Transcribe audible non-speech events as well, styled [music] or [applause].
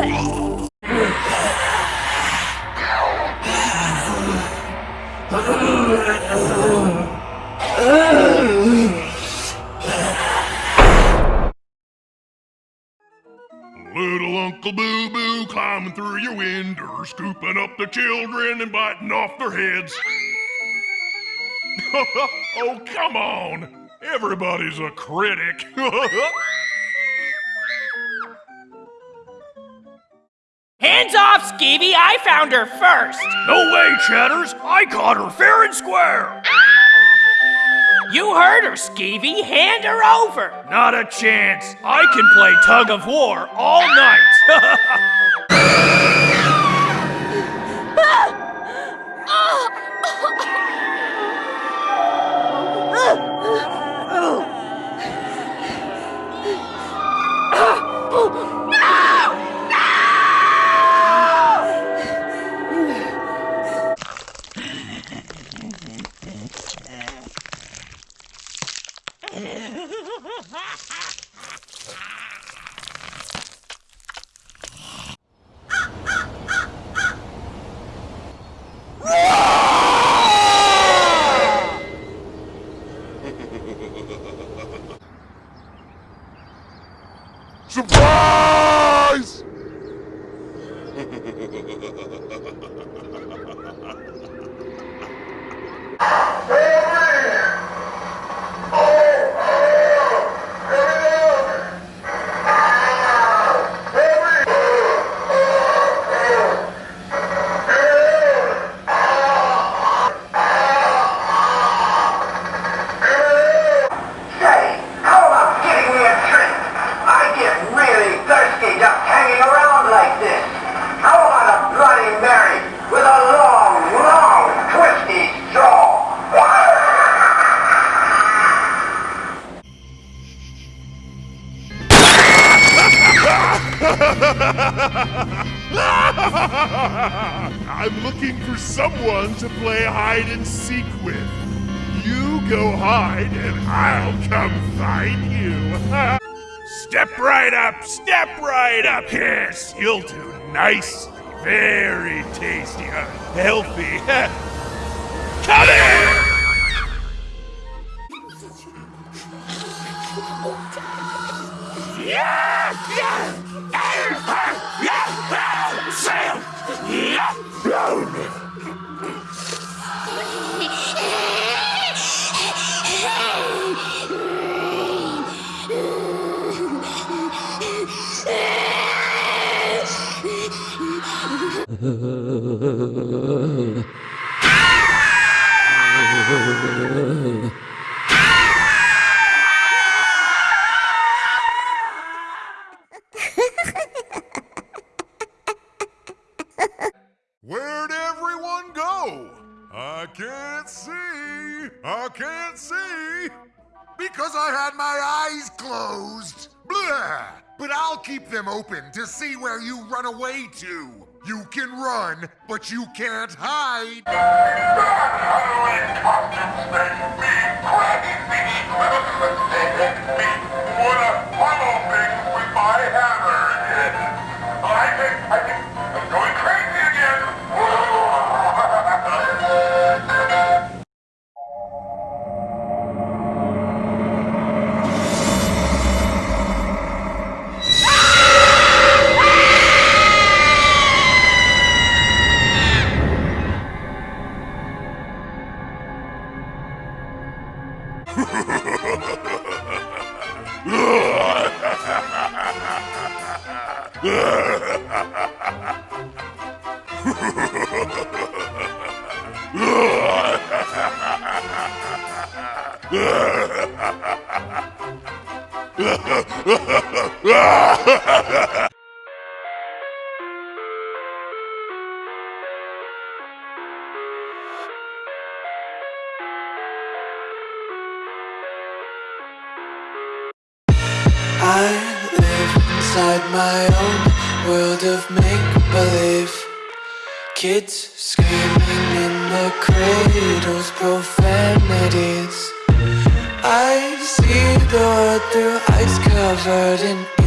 Little Uncle Boo Boo climbing through your window, scooping up the children and biting off their heads. [laughs] oh, come on! Everybody's a critic. [laughs] Hands off, Skeevy! I found her first! no way, Chatters! I caught her fair and square! [gasps] You heard her, Skeevy! Hand her over! Not a chance! I can play tug of war all night! [laughs] Surprise! [laughs] [laughs] I'm looking for someone to play hide and seek with. You go hide and I'll come find you. [laughs] step right up, step right up. Yes, you'll do nicely. Very tasty, uh, healthy. [laughs] come in! Yeah! Where'd everyone go? I can't see. I can't see. Because I had my eyes closed. Blah. But I'll keep them open to see where you run away to. You can run, but you can't hide. Ha ha ha! I live inside my own world of make-believe. Kids screaming in the cradles, profanities. I see the world through ice covered in